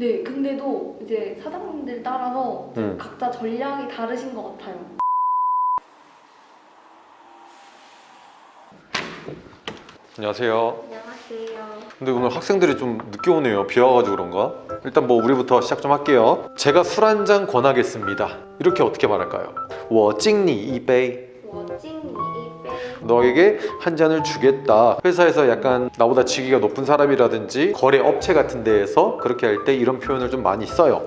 네, 근데도 이제 사장님들 따라서 음. 각자 전략이 다르신 것 같아요. 안녕하세요. 안녕하세요. 근데 오늘 학생들이 좀 늦게 오네요. 비 와가지고 그런가? 일단 뭐 우리부터 시작 좀 할게요. 제가 술 한 잔 권하겠습니다. 이렇게 어떻게 말할까요? 워찡니 이베이 워찡니 너에게 한 잔을 주겠다. 회사에서 약간 나보다 직위가 높은 사람이라든지 거래 업체 같은 데에서 그렇게 할 때 이런 표현을 좀 많이 써요.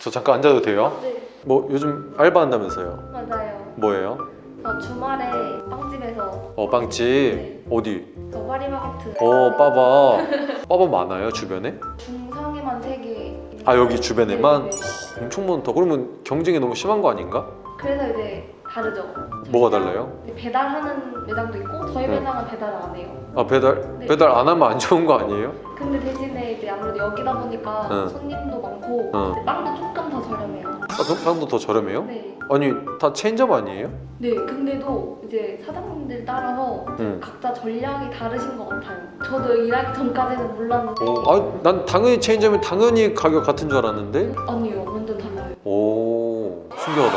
저 잠깐 앉아도 돼요? 네, 뭐 요즘 알바 한다면서요? 맞아요. 뭐예요? 저 주말에 빵집에서 어 빵집 네. 어디? 저 파리바게트 어 빠바 빠바 많아요 주변에? 중상에만 세 개. 아 여기 주변에만? 네, 네. 엄청 많다. 그러면 경쟁이 너무 심한 거 아닌가? 그래서 이제 다르죠. 뭐가 달라요? 이제 배달하는 매장도 있고 저희 네. 매장은 배달을 안 해요. 아 배달 네. 배달 안 하면 안 좋은 거 아니에요? 근데 대신에 이제 아무래도 여기다 보니까 응. 손님도 많고 응. 이제 빵도 조금 더 저렴해요. 아, 빵도 더 저렴해요? 네. 아니 다 체인점 아니에요? 네, 근데도 이제 사장님들 따라서 응. 각자 전략이 다르신 것 같아요. 저도 일하기 전까지는 몰랐는데 오, 아, 난 당연히 체인점이 당연히 가격 같은 줄 알았는데 아니요, 완전 달라요. 오 신기하다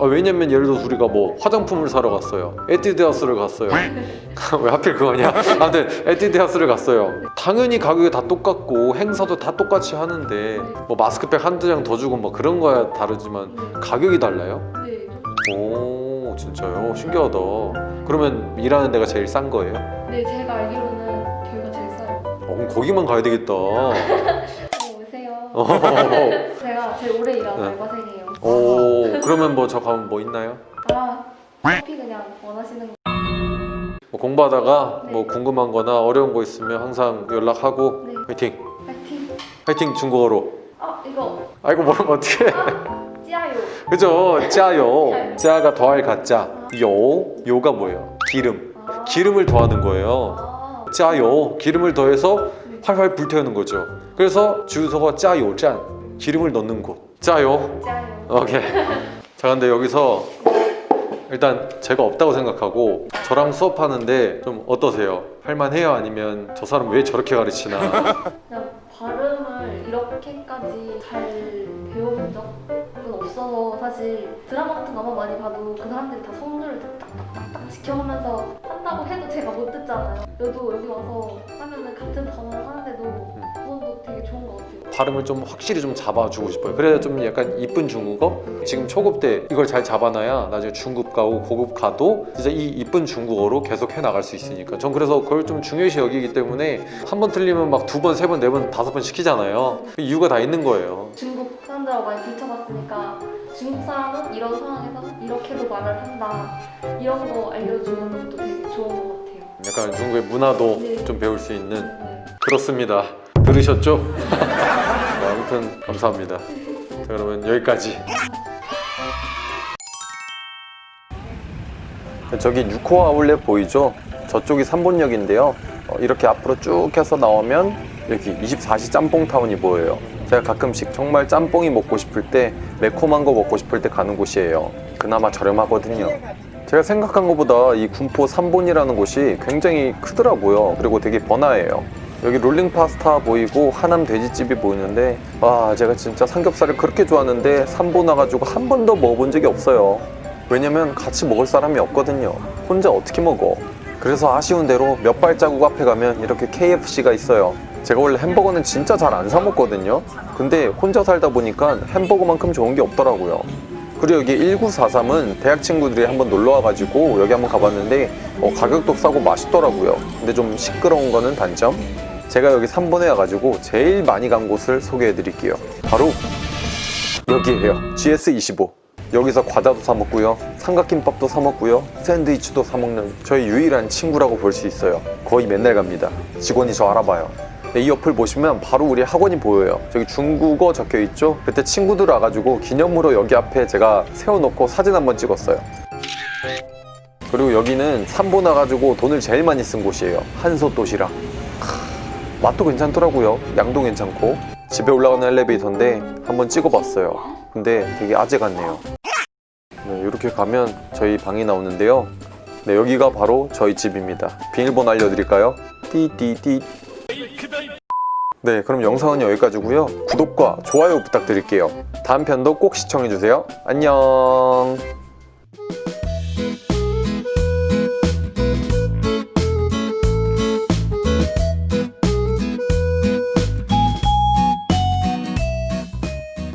아, 왜냐면 예를 들어서 우리가 뭐 화장품을 사러 갔어요 에뛰드하우스를 갔어요 왜 하필 그거냐 아무튼 에뛰드하우스를 갔어요 당연히 가격이 다 똑같고 행사도 다 똑같이 하는데 뭐 마스크팩 한두 장 더 주고 뭐 그런 거야 다르지만 네, 가격이 달라요? 네, 좀- 오 진짜요? 신기하다 그러면 일하는 데가 제일 싼 거예요? 네, 제가 알기로는 저희가 제일 싸요. 어, 그럼 거기만 가야 되겠다 어, 오세요. 오, 제가 제일 오래 일한 네. 알바생이에요. 오 그러면 뭐 저 가면 뭐 있나요? 아, 커피 그냥 원하시는 거. 뭐 공부하다가 네. 뭐 궁금한 거나 어려운 거 있으면 항상 연락하고 네, 화이팅! 파이팅. 화이팅 중국어로 아, 이거 아이고 모르면 어떡해 아, 찌아요. 그죠? 짜요 짜요. 짜가 더할 가짜 요 요가 뭐예요? 기름 아, 기름을 더하는 거예요 아, 짜요 기름을 더해서 네. 활활 불태우는 거죠 그래서 주소가 짜요 짠 기름을 넣는 곳 짜요 찌아요. 오케이 자 근데 여기서 일단 제가 없다고 생각하고 저랑 수업하는데 좀 어떠세요? 할만해요? 아니면 저 사람 왜 저렇게 가르치나 그냥 발음을 이렇게까지 잘 배워본 적은 없어서 사실 드라마 같은 거만 많이 봐도 그 사람들이 다 성조를 딱딱딱딱 지켜가면서 한다고 해도 제가 못 듣잖아요. 그래도 여기 와서 하면은 같은 단어를 하는데도 그것도 되게 좋은 것 같아요. 발음을 좀 확실히 좀 잡아주고 싶어요. 그래야 좀 약간 이쁜 중국어? 지금 초급 때 이걸 잘 잡아놔야 나중에 중급 가고 고급 가도 진짜 이 이쁜 중국어로 계속 해나갈 수 있으니까. 전 그래서 그걸 좀 중요시 여기기 때문에 한 번 틀리면 막 두 번, 세 번, 네 번, 다섯 번 시키잖아요. 그 이유가 다 있는 거예요. 중국 사람들하고 많이 부딪혀봤으니까 중국 사람은 이런 상황에서 이렇게도 말을 한다. 이런 거 알려주는 것도 되게 좋은 것 같아요. 약간 중국의 문화도 네. 좀 배울 수 있는 네. 그렇습니다. 들으셨죠? 네, 아무튼 감사합니다. 자, 그러면 여기까지. 저기 6호 아울렛 보이죠? 저쪽이 삼본역인데요. 어, 이렇게 앞으로 쭉 해서 나오면 여기 24시 짬뽕타운이 보여요. 제가 가끔씩 정말 짬뽕이 먹고 싶을 때 매콤한 거 먹고 싶을 때 가는 곳이에요. 그나마 저렴하거든요. 제가 생각한 것보다 이 군포 삼본이라는 곳이 굉장히 크더라고요. 그리고 되게 번화해요. 여기 롤링 파스타 보이고 하남 돼지집이 보이는데 와 제가 진짜 삼겹살을 그렇게 좋아하는데 삼본 와가지고 한 번도 먹어본 적이 없어요. 왜냐면 같이 먹을 사람이 없거든요. 혼자 어떻게 먹어? 그래서 아쉬운 대로 몇 발자국 앞에 가면 이렇게 KFC가 있어요. 제가 원래 햄버거는 진짜 잘 안 사 먹거든요. 근데 혼자 살다 보니까 햄버거만큼 좋은 게 없더라고요. 그리고 여기 1943은 대학 친구들이 한번 놀러 와가지고 여기 한번 가봤는데 어, 가격도 싸고 맛있더라고요. 근데 좀 시끄러운 거는 단점. 제가 여기 3번에 와가지고 제일 많이 간 곳을 소개해 드릴게요. 바로 여기에요. GS25. 여기서 과자도 사 먹고요. 삼각김밥도 사 먹고요. 샌드위치도 사 먹는 저희 유일한 친구라고 볼 수 있어요. 거의 맨날 갑니다. 직원이 저 알아봐요. 네, 이 옆을 보시면 바로 우리 학원이 보여요. 저기 중국어 적혀 있죠? 그때 친구들 와가지고 기념으로 여기 앞에 제가 세워놓고 사진 한번 찍었어요. 그리고 여기는 삼보 나가지고 돈을 제일 많이 쓴 곳이에요. 한솥 도시락. 크, 맛도 괜찮더라고요. 양도 괜찮고. 집에 올라가는 엘리베이터인데 한번 찍어봤어요. 근데 되게 아재 같네요. 네, 이렇게 가면 저희 방이 나오는데요. 네, 여기가 바로 저희 집입니다. 비밀번호 알려드릴까요? 띠띠띠. 네, 그럼 영상은 여기까지고요. 구독과 좋아요 부탁드릴게요. 다음 편도 꼭 시청해주세요. 안녕.